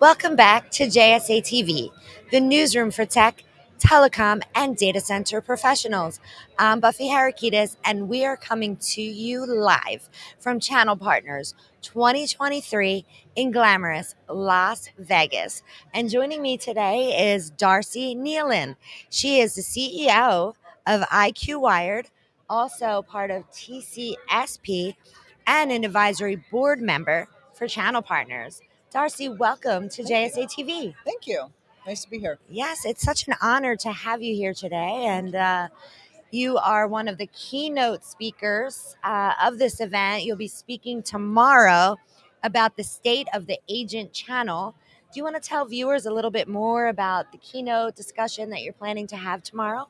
Welcome back to JSA TV, the newsroom for tech, telecom, and data center professionals. I'm Buffy Harakitis, and we are coming to you live from Channel Partners 2023 in glamorous Las Vegas. And joining me today is Darcy Nealon. She is the CEO of IQ Wired, also part of TCSP, and an advisory board member for Channel Partners. Darcy, welcome to JSA TV. Thank you. Nice to be here. Yes, it's such an honor to have you here today. And uh, you are one of the keynote speakers uh, of this event. You'll be speaking tomorrow about the state of the agent channel. Do you want to tell viewers a little bit more about the keynote discussion that you're planning to have tomorrow?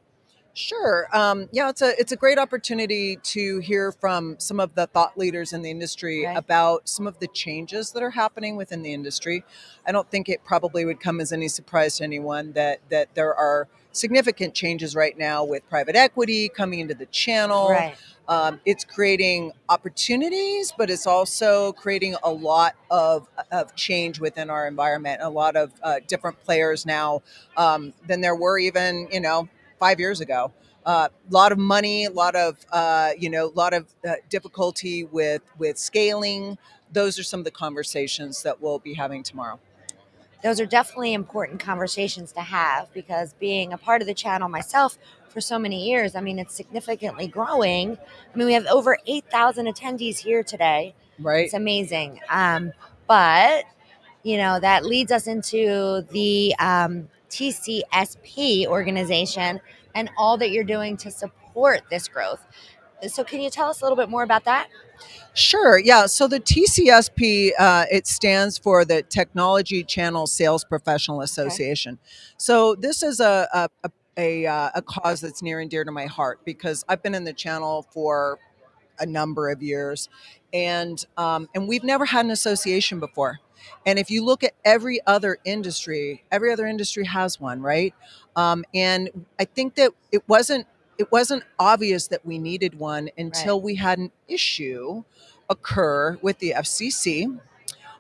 Sure. Um, yeah, it's a it's a great opportunity to hear from some of the thought leaders in the industry Right. about some of the changes that are happening within the industry. I don't think it probably would come as any surprise to anyone that that there are significant changes right now with private equity coming into the channel. Right. Um, it's creating opportunities, but it's also creating a lot of, of change within our environment. A lot of uh, different players now um, than there were even, you know, five years ago. A uh, lot of money, a lot of uh, you know, a lot of uh, difficulty with with scaling. Those are some of the conversations that we'll be having tomorrow. those are definitely important conversations to have because being a part of the channel myself for so many years, I mean, it's significantly growing. I mean, we have over 8,000 attendees here today. Right. It's amazing. Um, but, you know, that leads us into the um, TCSP organization and all that you're doing to support this growth. So, can you tell us a little bit more about that? Sure. Yeah. So the TCSP uh, it stands for the Technology Channel Sales Professional Association. Okay. So this is a a, a a, uh, a cause that's near and dear to my heart because I've been in the channel for a number of years, and um, and we've never had an association before. And if you look at every other industry, every other industry has one, right? Um, and I think that it wasn't it wasn't obvious that we needed one until we had an issue occur with the FCC.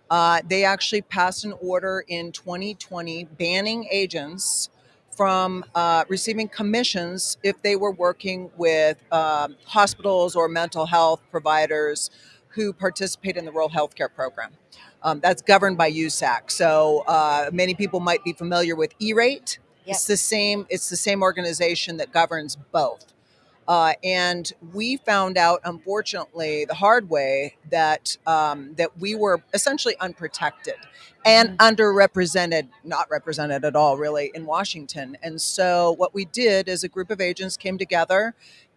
Uh, they actually passed an order in 2020 banning agents from uh, receiving commissions if they were working with um, hospitals or mental health providers who participate in the rural healthcare program. Um, that's governed by USAC. So uh, many people might be familiar with E-rate. Yep. It's the same. It's the same organization that governs both. Uh, and we found out, unfortunately, the hard way that um, that we were essentially unprotected and underrepresented, not represented at all, really, in Washington. And so, what we did is a group of agents came together,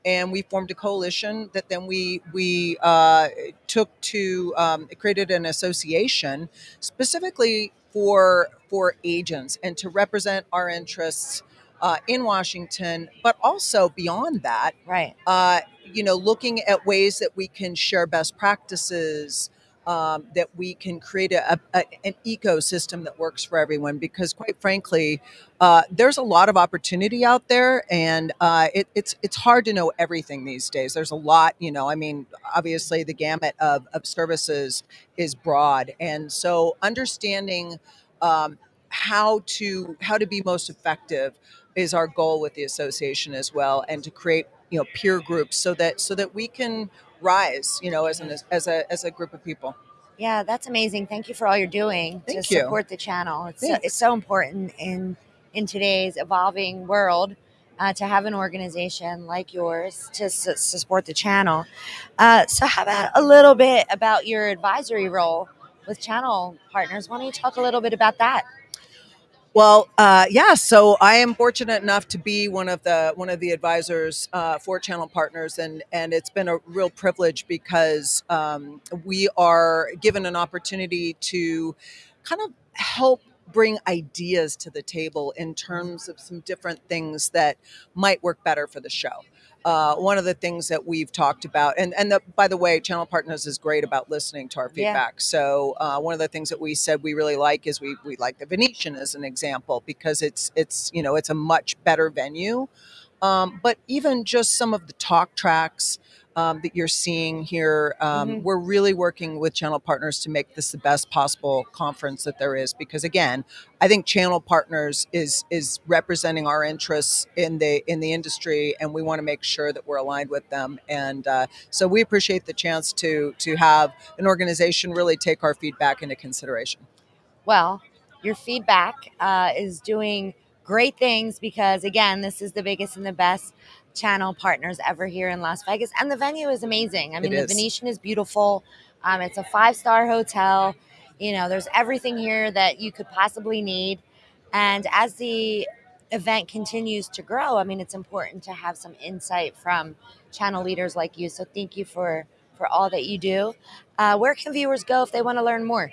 and we formed a coalition that then we we uh, took to um, created an association specifically for for agents and to represent our interests uh, in Washington, but also beyond that, Right. uh, you know, looking at ways that we can share best practices, um, that we can create a, a, an ecosystem that works for everyone. Because, quite frankly, uh, there's a lot of opportunity out there, and uh, it, it's it's hard to know everything these days. There's a lot, you know. I mean, obviously, the gamut of, of services is broad, and so understanding. Um, how to how to be most effective is our goal with the association as well and to create you know peer groups so that so that we can rise you know as an as a as a group of people Yeah, that's amazing. Thank you for all you're doing Thank to you. support the channel. It's so, it's so important in in today's evolving world uh, to have an organization like yours to, s- to support the channel. Uh, so, how about a little bit about your advisory role with channel partners? Why don't you talk a little bit about that? Well uh, yeah so i am fortunate enough to be one of the one of the advisors uh, for channel partners and and it's been a real privilege because um, we are given an opportunity to kind of help bring ideas to the table in terms of some different things that might work better for the show uh, one of the things that we've talked about, and and the, by the way, Channel Partners is great about listening to our Yeah. feedback. So uh, one of the things that we said we really like is we we like the Venetian as an example because it's it's you know it's a much better venue, um, but even just some of the talk tracks. Um, that you're seeing here. Um, Mhm. We're really working with channel partners to make this the best possible conference that there is. Because again, I think channel partners is is representing our interests in the in the industry, and we want to make sure that we're aligned with them. And uh, so we appreciate the chance to to have an organization really take our feedback into consideration. Well, your feedback uh, is doing great things because, again, this is the biggest and the best channel partners ever here in Las Vegas. And the venue is amazing. I mean, the. Venetian is beautiful. Um, it's a five star hotel. You know, there's everything here that you could possibly need. And as the event continues to grow, I mean, it's important to have some insight from channel leaders like you. So thank you for for all that you do. Uh, where can viewers go if they want to learn more?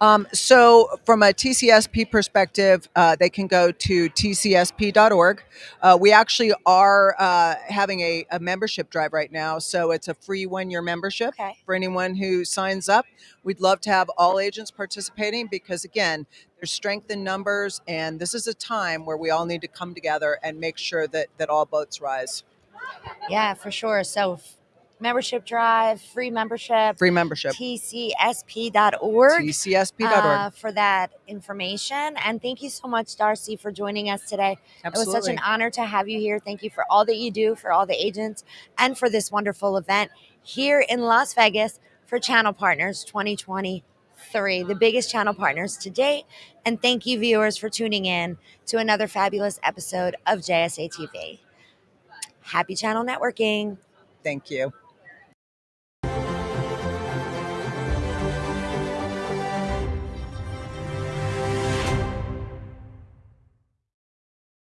Um, so, from a TCSP perspective, uh, they can go to tcsp.org. Uh, we actually are uh, having a, a membership drive right now, so it's a free one year membership Okay. for anyone who signs up. We'd love to have all agents participating because, again, there's strength in numbers, and this is a time where we all need to come together and make sure that, that all boats rise. Yeah, for sure. So, f- membership drive, free membership, Free membership. tcsp.org tcsp.org. uh, for that information. And thank you so much, Darcy, for joining us today. It was such an honor to have you here. Thank you for all that you do for all the agents and for this wonderful event here in Las Vegas for Channel Partners 2023, the biggest channel partners to date. And thank you, viewers, for tuning in to another fabulous episode of JSA TV. Happy channel networking. Thank you.